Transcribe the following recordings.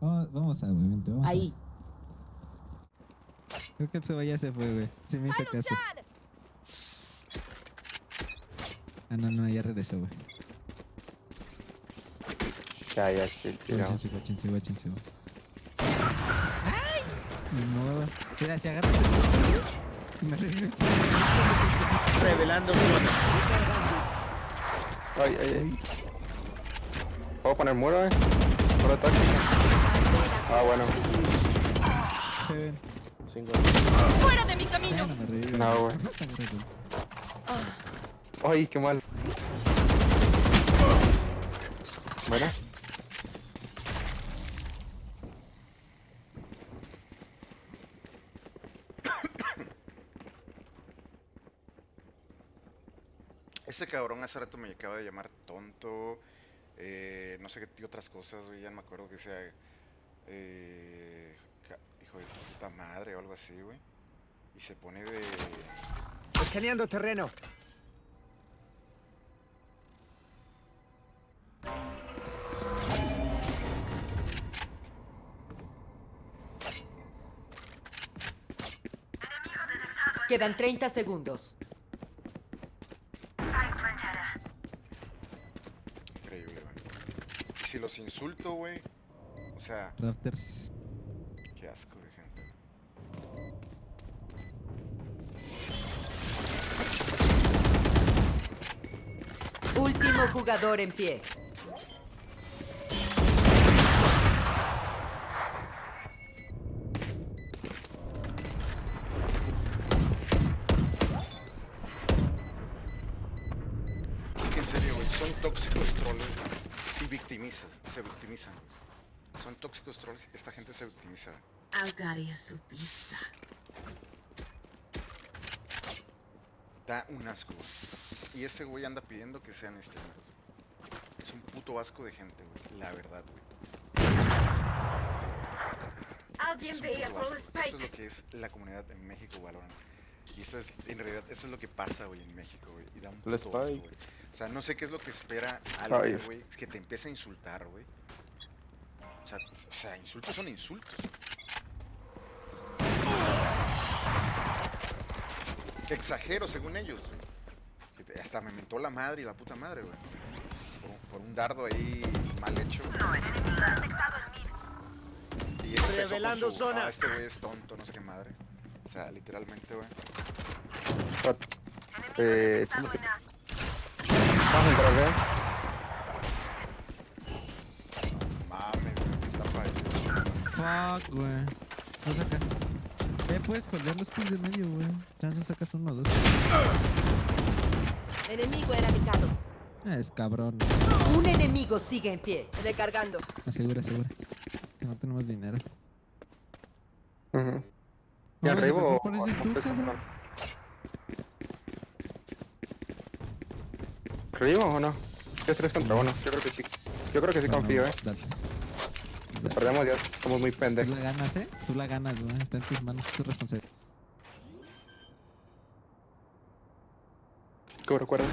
Vamos, vamos a, güey, vente, vamos a. Ahí. Creo que el Seba ya se fue, güey. Se me hizo caso. Ah, no, no, ya regresó, güey. Ya, ya, sí. Guáchense, guáchense, guáchense, güey. ¡Ay! Ni modo. Mira, si agarras el... Me regreso. Revelando. Ay, ay, ay. ¿Puedo poner muro, eh? Muro tóxico. Ah, bueno. Cinco. ¡Fuera de mi camino! No güey. Ay, qué mal. Bueno. Ese cabrón hace rato me acaba de llamar tonto. eh, no sé qué otras cosas, güey. Ya no me acuerdo que sea. Eh, hijo de puta madre o algo así, güey. Y se pone de. Escaneando terreno. Quedan 30 segundos. Increíble, güey. Y si los insulto, güey. Sea, Rafters. qué asco de gente. Último jugador en pie. Es que en serio, güey. Son tóxicos troles. Y victimizas. Se victimizan. Son tóxicos trolls. Esta gente se victimiza. Algari es su pista. Da un asco, güey. Y este güey anda pidiendo que sean streamers. Es un puto asco de gente, güey. La verdad, güey. Alguien Es veía Eso es lo que es la comunidad en México, Valorant. Y eso es, en realidad, eso es lo que pasa, güey, en México, güey. Y da un puto asco, güey. O sea, no sé qué es lo que espera alguien, güey, que te empiece a insultar, güey. O sea, o sea, insultos son insultos. Que exagero, según ellos, güey. Hasta me mentó la madre y la puta madre, güey. Por, un- por un dardo ahí mal hecho. Y con Revelando su, zona. "Ah, este güey es tonto, no sé qué madre. O sea, literalmente, güey. Eh, ¿cómo que- Vamos a entrar, eh. Mames, güey, tapa ahí. Fuck, güey. No saca. Eh, puedes colgar los pies de medio, güey. Chance sacas uno o dos. Enemigo erradicado. Ah, es cabrón. Un enemigo sigue en pie. Recargando. Asegura, asegura. Que no tenemos dinero. ¿Y No, arriba pues, o- ¿cuál pareces o- tú, o- cabrón? ¿Arriba o no? ¿Qué es 3 contra 1? Yo creo que sí. Yo creo que sí Bueno, confío, eh. dale. Perdemos ya somos muy Tú pendejos. la ganas, ¿eh? Tú la ganas, güey. Está en tus manos. Es tu responsabilidad. ¿Cómo recuerdas?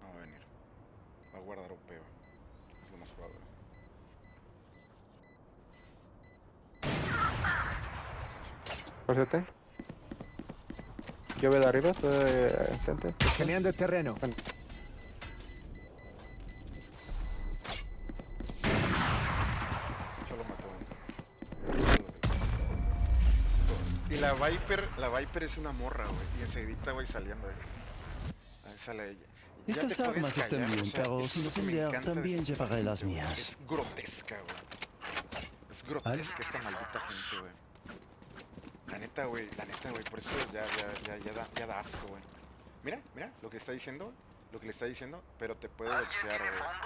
No va a venir. Va a guardar un peo. Es lo más probable. Por cierto. Yo veo de arriba, de enfrente. Escaneando terreno. Solo mató uno. Y la Viper, la Viper es una morra, güey. Y enseguidita, güey, saliendo, güey. Ahí sale ella. Estas armas están bien, o sea, pero ofender, encanta de también llevaré las mías. Es grotesca, güey. Es grotesca esta maldita gente, güey. La neta, güey, la neta, güey, por eso ya, ya, ya, ya, da, ya da asco, güey. Mira, mira, lo que le está diciendo, lo que le está diciendo, pero te puede boxear, güey. ¿Ah?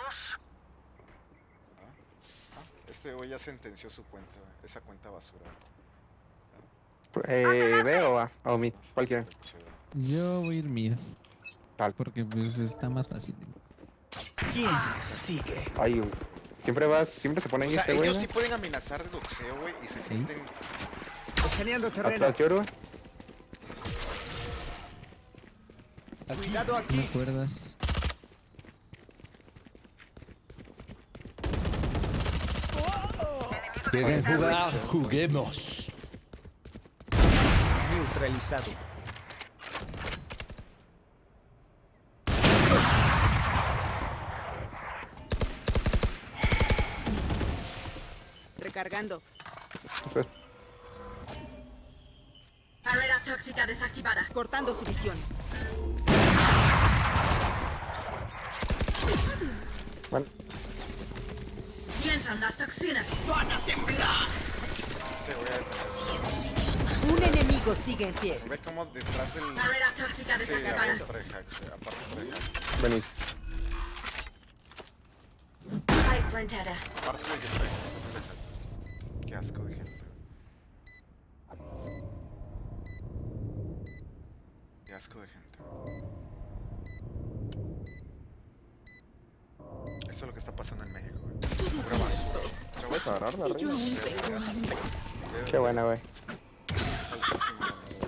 Ah, Este güey ya sentenció su cuenta, güey, esa cuenta basura. güey. Eh, ¿Ve o A? O mid, cualquiera. Yo voy a ir mid. Tal. Porque pues está más fácil. ¿Quién sigue? Ay, güey. Siempre vas, siempre se pone O ahí sea, este güey. ellos ¿no? sí pueden amenazar de doxeo, güey, y se sienten... Escaneando terreno. Atrás lloro, güey. Cuidado No aquí. me acuerdas. ¿Quieren jugar? Juguemos. Neutralizado. Recargando. Eso es- Barrera tóxica desactivada. Cortando su visión. Bueno, Sientan las toxinas. Sí, güey, Un enemigo sigue en pie. ve como detrás del... Barrera tóxica Sí, desactivada. güey, aparte plantada. Aparte de que ¿Puedes agarrar la reina? Qué buena, güey. Falsísimo,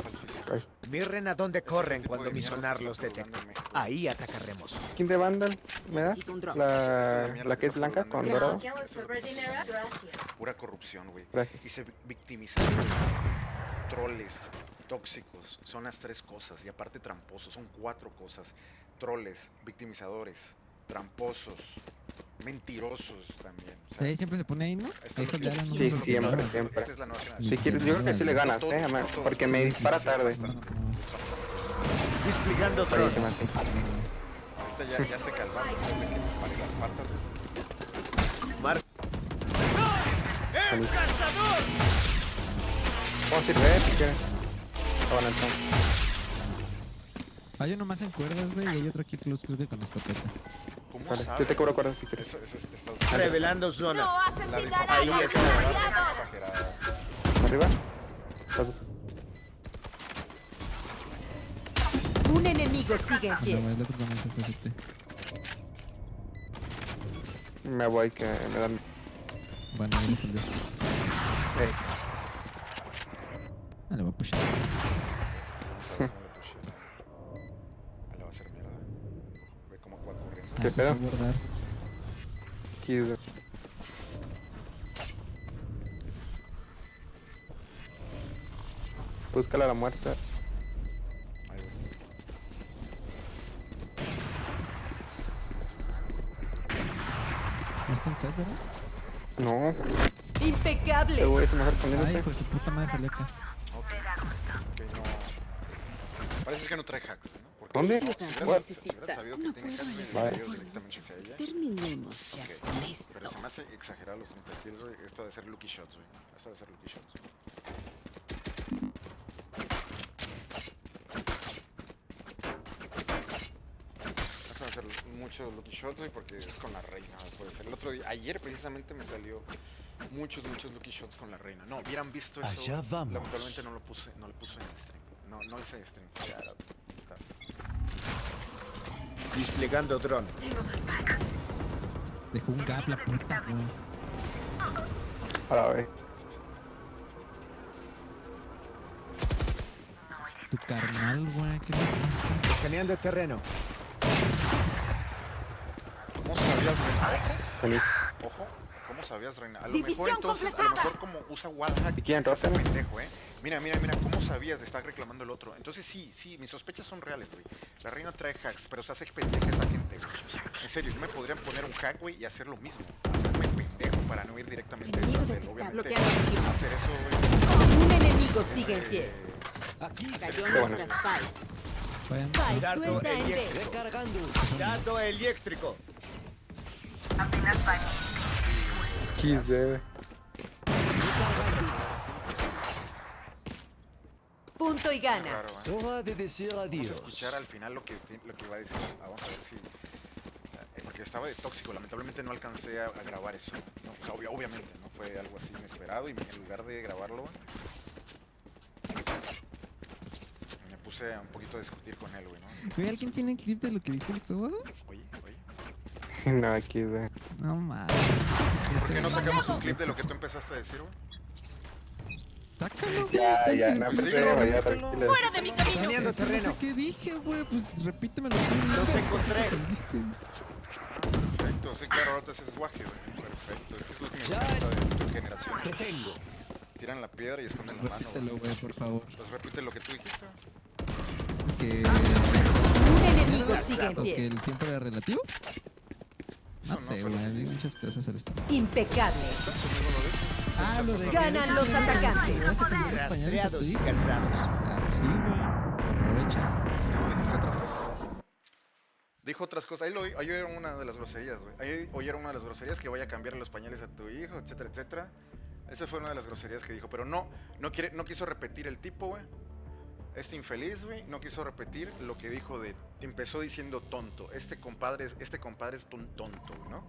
falsísimo. Ahí- Mi rena, ¿dónde corren cuando mi sonar los detecta? Ahí atacaremos. ¿Quién de Vandal? ¿Me das? La, la que es blanca con dorado. Pura corrupción, güey. Gracias. Y se vi- victimizaron. Troles, tóxicos, son las tres cosas. Y aparte tramposos, son cuatro cosas. Troles, victimizadores, tramposos, mentirosos también. O sea, Ahí siempre se pone ahí, ¿no? Ahí es lo está que- ya la Sí, número siempre, siempre. esta es la nueva. Si quieres, yo creo que sí le ganas, eh, Amar, porque me dispara tarde. Desplegando sí. Ahorita ya, ya se calmaron que les paré las patas. Mar Buenísimo. Vamos a ir, ve, si quieres. Hay uno más en cuerdas, güey, y hay otro aquí close, creo que con escopeta. ¿Cómo Vale, yo te cobro cuerdas si quieres. Eso, eso es de Estados Unidos. revelando zona. No La Ahí a está. ¿Arriba? Un enemigo sigue en pie. me voy que me dan... Bueno, ahí dejo el de eso. Ey, Ah, le voy a pushar. Vamos a ver cómo le pushé. Ah, Le va a hacer mierda. Ve cómo va corriendo. ¿Qué Ah, se fue a pedo? güey. Búscala a la güey. ¿No está en set, verdad? No, Impecable. güey se me está Ay, respondiéndose. hijo de su puta madre salió acá. Ok. Ok, no. Parece que no trae hacks, ¿no? ¿Dónde? Si Necesita, No puedo. Vale. hubiera ido directamente hacia ella. Terminemos ya Ok, con esto. Pero se me hace exagerar los 30 kills, güey. Esto de ser lucky shots, güey. Esto de ser lucky shots. Esto de ser mucho lucky shots, güey, porque es con la reina. Puede ser. El otro día, ayer precisamente me salió muchos, muchos lucky shots con la reina. No, hubieran visto eso. Allá vamos. Lamentablemente no lo puse, no lo puse en stream. No, no hice stream. Está. Desplegando dron. Dejó un gap la puta, güey. A la vez. Tu carnal, güey, ¿qué le pasa? Escaneando terreno. ¿Cómo sabías, reina? Feliz. Ojo, ojo. ¿Cómo sabías, reina? A lo División mejor entonces, a lo completada. mejor como usa wallhack, ¿Y quién, se hace Rotten? pendejo, eh. Mira, mira, mira, ¿cómo sabías? Le está reclamando el otro. Entonces sí, sí, mis sospechas son reales, güey. La reina trae hacks, pero se hace pendeja esa gente, güey. En serio, yo me podrían poner un hack, güey, y hacer lo mismo. Hacerme pendejo para no ir directamente detrás de él. Obviamente, visión. hacer eso, güey. Un enemigo sigue en pie. eh, Aquí. Cayó nuestra. Spike Dardo suelta en eléctrico. Recargando. Dardo eléctrico. Kiss, eh. Punto y gana. eh. Hora de decir Vamos a adiós. escuchar al final lo que, lo que iba a decir. Ah, vamos a ver si. eh, Porque estaba de tóxico, lamentablemente no alcancé a, a grabar eso. No, o sea, obvia- obviamente, ¿no? Fue algo así inesperado y en lugar de grabarlo, me puse un poquito a discutir con él, güey, ¿no? ¿alguien tiene clip de lo que dijo el Soba? Oye, oye. No, aquí, güey. No mames. ¿Por qué no sacamos un clip de lo que tú empezaste a decir, güey? Sácalo, güey. Ya, ya, no, Pues pues, dilo, ya, tranquila. ¡Fuera de mi camino! Saneando Es que No terreno. sé qué dije, güey. Pues repítemelo tú. Los encontré. Aprendiste. Ah, perfecto. Sí, claro, ahorita ese es guaje, güey. Perfecto. Es que es lo que me Ya. gusta de tu generación. Te tengo. Tiran la piedra y esconden la mano, Repítelo, güey. güey, por favor. Pues repite lo que tú dijiste. Que... Un enemigo sigue en ¿O que pie. el tiempo era relativo? No sé, güey. Hay muchas cosas al esto. Impecable. Ah, lo de... Ganan los español, atacantes. Rastreados y hijo. casados. Ah, pues sí, güey. Aprovecha. Dijo otras cosas. Ahí, lo, ahí oyeron una de las groserías, güey. Ahí oyeron una de las groserías que vaya a cambiar los pañales a tu hijo, etcétera, etcétera. Esa fue una de las groserías que dijo. Pero no, no, quiere, no quiso repetir el tipo, güey. Este infeliz, güey, no quiso repetir lo que dijo de... Empezó diciendo tonto. Este compadre, es- este compadre es un tonto, ¿no?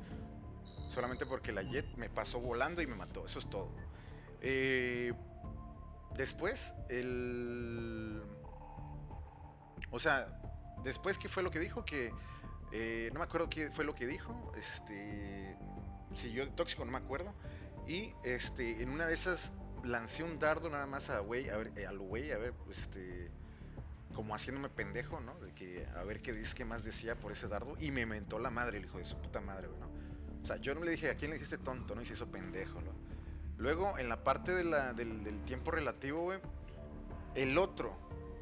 Solamente porque la Jet me pasó volando y me mató. Eso es todo. Eh, después, el... O sea, después, ¿qué fue lo que dijo? Que... eh, no me acuerdo qué fue lo que dijo. Este... Si yo de tóxico no me acuerdo. Y este, en una de esas lancé un dardo nada más a güey, a ver, eh, al güey, a ver, este, como haciéndome pendejo, ¿no? De que a ver qué dice, qué más decía por ese dardo y me mentó la madre, el hijo de su puta madre, ¿no? O sea, yo no le dije a quién le dijiste tonto, ¿no? Y se hizo pendejo, ¿no? Luego, en la parte de la, del, del tiempo relativo, güey, el otro,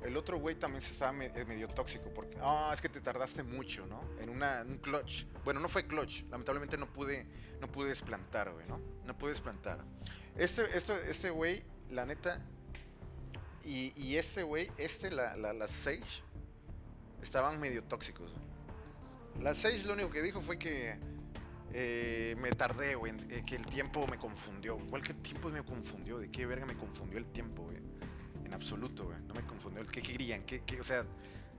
el otro güey también se estaba eh, medio tóxico porque, ah, es que te tardaste mucho, ¿no? En una, un clutch. Bueno, no fue clutch, lamentablemente no pude, no pude desplantar, güey, ¿no? No pude desplantar. Este, esto, este güey, la neta, y, y este güey, este, la, la, la Sage, estaban medio tóxicos. La Sage lo único que dijo fue que eh, me tardé, güey, eh, que el tiempo me confundió. ¿Cuál que el tiempo me confundió? ¿De qué verga me confundió el tiempo, güey? En absoluto, güey. No me confundió. ¿Qué querían? ¿Qué, qué- o sea,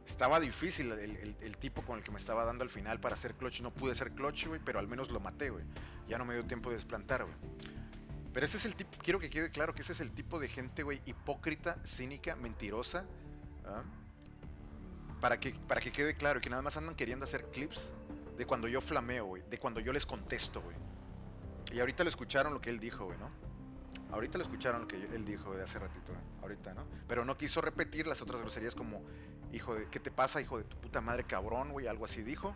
estaba difícil el, el- el tipo con el que me estaba dando al final para hacer clutch. No pude hacer clutch, güey, pero al menos lo maté, güey. Ya no me dio tiempo de desplantar, güey. Pero ese es el tipo, quiero que quede claro que ese es el tipo de gente, güey, hipócrita, cínica, mentirosa. ¿ah? Para que, para que quede claro y que nada más andan queriendo hacer clips de cuando yo flameo, güey. De cuando yo les contesto, güey. Y ahorita lo escucharon lo que él dijo, güey, ¿no? Ahorita lo escucharon lo que él dijo de hace ratito. Ahorita, ¿no? Pero no quiso repetir las otras groserías como, hijo de, ¿qué te pasa, hijo de tu puta madre cabrón, güey? Algo así dijo.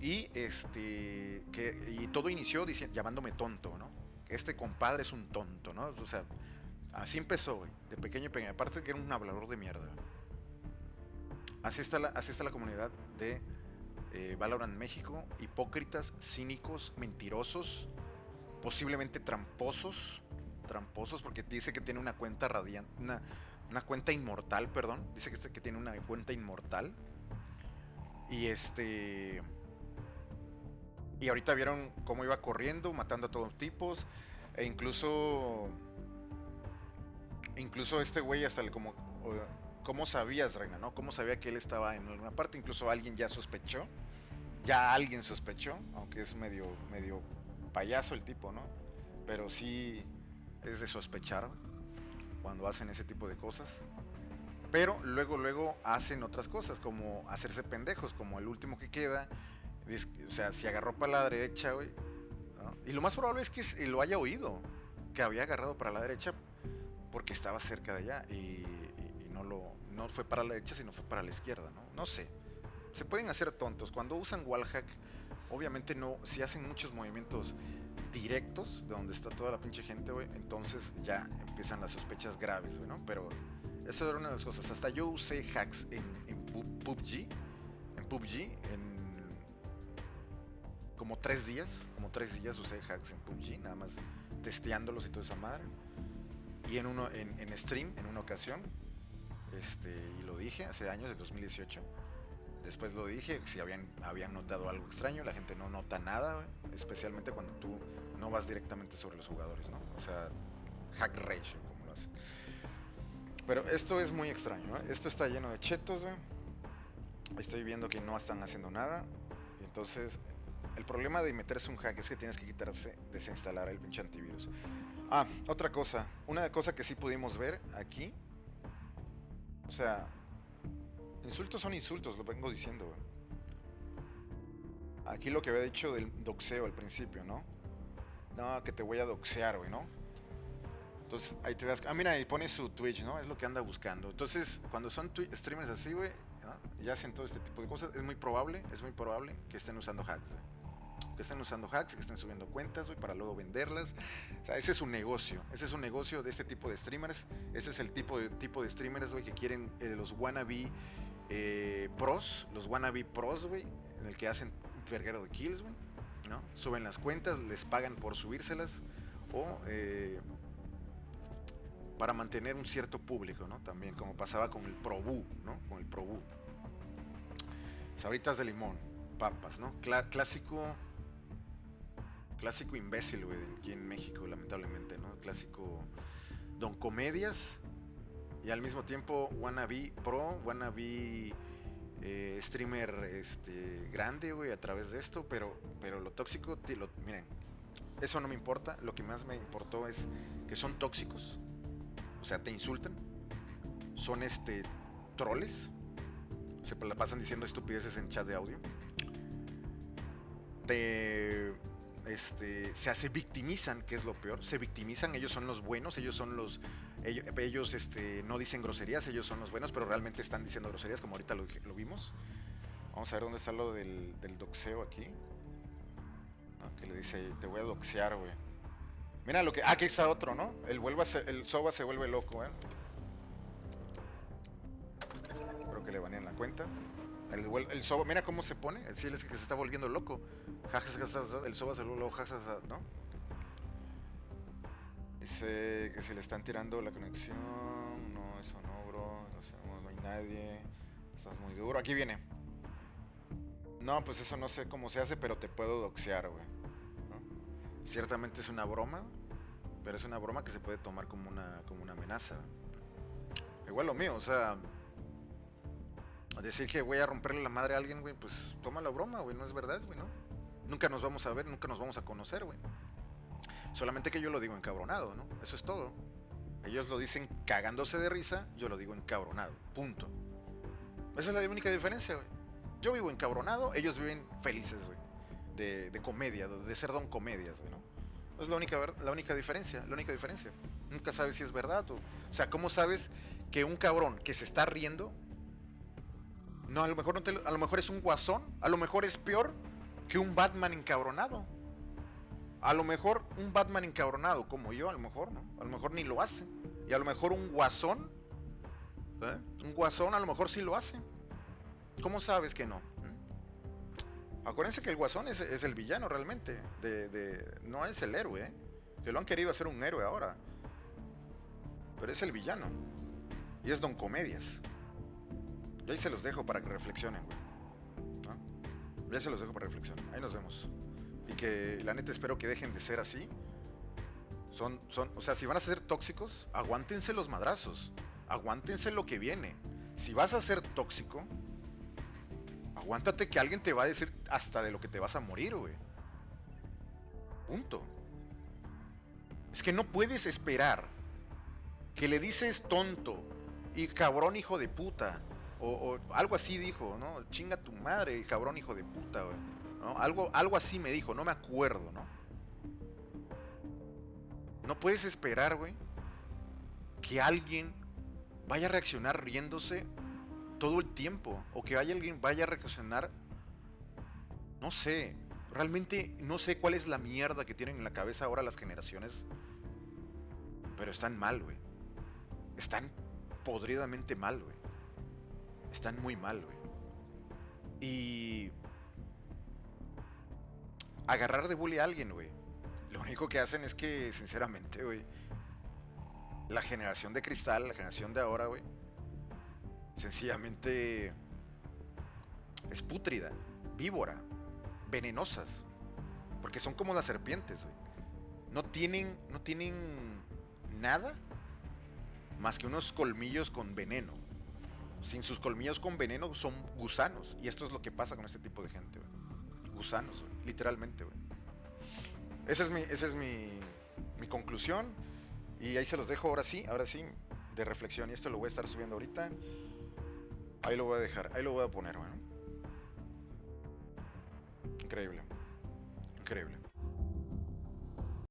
Y este, que, y todo inició diciendo, llamándome tonto, ¿no? Este compadre es un tonto, ¿no? O sea, así empezó, güey. De pequeño pequeño. Aparte que era un hablador de mierda. Así está la, así está la comunidad de eh, Valorant México. Hipócritas, cínicos, mentirosos, posiblemente tramposos. Tramposos porque dice que tiene una cuenta radiante, una, una cuenta inmortal, perdón. Dice que, este- que tiene una cuenta inmortal. Y este... Y ahorita vieron cómo iba corriendo, matando a todos tipos. E incluso... Incluso este güey hasta el como... ¿Cómo sabías, Reina, no? ¿Cómo sabía que él estaba en alguna parte? Incluso alguien ya sospechó. Ya alguien sospechó, aunque es medio, medio payaso el tipo, ¿no? Pero sí es de sospechar cuando hacen ese tipo de cosas. Pero luego, luego hacen otras cosas, como hacerse pendejos, como el último que queda. O sea, si agarró para la derecha, güey. Y lo más probable es que lo haya oído, que había agarrado para la derecha porque estaba cerca de allá y, no lo no fue para la derecha, sino fue para la izquierda, ¿no? No sé. Se pueden hacer tontos. Cuando usan wallhack, obviamente no, si hacen muchos movimientos directos de donde está toda la pinche gente, güey, entonces ya empiezan las sospechas graves, güey, ¿no? Pero eso era una de las cosas. Hasta yo usé hacks en, en Pu- PUBG, en PUBG, en como tres días, como tres días usé hacks en PUBG, nada más testeándolos y toda esa madre. Y en uno, en, stream, en una ocasión, este, y lo dije hace años, del 2018. Después lo dije, si habían, habían notado algo extraño, la gente no nota nada, especialmente cuando tú no vas directamente sobre los jugadores, ¿no? O sea, hack ratio, como lo hacen. Pero esto es muy extraño. Esto está lleno de chetos, güey. Estoy viendo que no están haciendo nada. Entonces, el problema de meterse un hack es que tienes que quitarse, desinstalar el pinche antivirus. Ah, otra cosa. Una cosa que sí pudimos ver aquí. O sea, Insultos son insultos, lo vengo diciendo. Aquí lo que había dicho del doxeo al principio, ¿no? No, que te voy a doxear, güey, ¿no? Entonces ahí te das. Ah, mira, ahí pone su Twitch, ¿no? Es lo que anda buscando. Entonces, cuando son streamers así, güey, ¿no? y hacen todo este tipo de cosas, es muy probable, es muy probable que estén usando hacks, güey. Que estén usando hacks, que estén subiendo cuentas, güey, para luego venderlas. O sea, ese es un negocio. Ese es un negocio de este tipo de streamers. Ese es el tipo de, tipo de streamers, güey, que quieren eh, los wannabe eh, pros, los wannabe pros, güey, en el que hacen un verguero de kills, güey, ¿no? Suben las cuentas, les pagan por subírselas o eh, para mantener un cierto público, ¿no? También, como pasaba con el Probu, ¿no? Con el Probu. Sabritas de limón, papas, ¿no? Clásico clásico imbécil, güey, aquí en México, lamentablemente, ¿no? Clásico don comedias y al mismo tiempo wannabe pro, wannabe eh, streamer este grande, güey, a través de esto, pero pero lo tóxico, miren, eso no me importa, lo que más me importó es que son tóxicos. O sea, te insultan. Son este troles. Se la pasan diciendo estupideces en chat de audio. Te este, se hace victimizan, que es lo peor. Se victimizan, ellos son los buenos, ellos son los. Ellos, este, no dicen groserías, ellos son los buenos, pero realmente están diciendo groserías, como ahorita lo, vimos. Vamos a ver dónde está lo del, del doxeo aquí. ¿no? Que le dice, te voy a doxear, güey. Mira lo que. Ah, aquí está otro, ¿no? El, vuelva el Soba se vuelve loco, ¿eh? Creo que le banean la cuenta. El, el Soba, mira cómo se pone. El cielo es que se está volviendo loco. El Soba se jajaja, ¿no? Dice que se le están tirando la conexión. No, eso no, bro. No, sé, no, hay nadie. Estás muy duro. Aquí viene. No, pues eso no sé cómo se hace, pero te puedo doxear, güey. Ciertamente es una broma, pero es una broma que se puede tomar como una, como una amenaza. Igual lo mío, o sea, decir que voy a romperle la madre a alguien, güey, pues toma la broma, güey, no es verdad, güey, ¿no? Nunca nos vamos a ver, nunca nos vamos a conocer, güey. Solamente que yo lo digo encabronado, ¿no? Eso es todo. Ellos lo dicen cagándose de risa, yo lo digo encabronado, punto. Esa es la única diferencia, güey. Yo vivo encabronado, ellos viven felices, güey. De, de comedia, de ser don comedias, güey, ¿no? Es la única, la única diferencia, la única diferencia. Nunca sabes si es verdad o... O sea, ¿cómo sabes que un cabrón que se está riendo... No, a lo mejor no te a lo mejor es un guasón, a lo mejor es peor que un Batman encabronado. A lo mejor un Batman encabronado como yo, a lo mejor, ¿no? A lo mejor ni lo hace. Y a lo mejor un guasón, ¿eh? Un guasón a lo mejor sí lo hace. ¿Cómo sabes que no? ¿Mm? Acuérdense que el guasón es, es el villano realmente. De, de- no es el héroe, ¿eh? Que lo han querido hacer un héroe ahora. Pero es el villano. Y es Don Comedias. Ahí se los dejo para que reflexionen, güey. ¿No? Ya se los dejo para reflexión. Ahí nos vemos. Y que la neta espero que dejen de ser así. Son, son, o sea, si van a ser tóxicos, aguántense los madrazos. Aguántense lo que viene. Si vas a ser tóxico, aguántate que alguien te va a decir hasta de lo que te vas a morir, güey. Punto. Es que no puedes esperar que le dices tonto y cabrón hijo de puta. O, algo así dijo, ¿no? Chinga tu madre, cabrón hijo de puta, güey. Algo, algo así me dijo, no me acuerdo, ¿no? No puedes esperar, güey, que alguien vaya a reaccionar riéndose todo el tiempo. O que haya alguien vaya a reaccionar. No sé. Realmente no sé cuál es la mierda que tienen en la cabeza ahora las generaciones. Pero están mal, güey. Están podridamente mal, güey. Están muy mal, güey. Y... Agarrar de bully a alguien, güey. Lo único que hacen es que, sinceramente, güey. La generación de cristal, la generación de ahora, güey. Sencillamente... Es pútrida, víbora, venenosas. Porque son como las serpientes, güey. No tienen, no tienen nada más que unos colmillos con veneno. Sin sus colmillos con veneno son gusanos. Y esto es lo que pasa con este tipo de gente. Gusanos, güey. Literalmente, güey. Esa es mi, esa es mi, mi conclusión. Y ahí se los dejo ahora sí, ahora sí, de reflexión. Y esto lo voy a estar subiendo ahorita. Ahí lo voy a dejar, ahí lo voy a poner, bueno. Increíble. Increíble.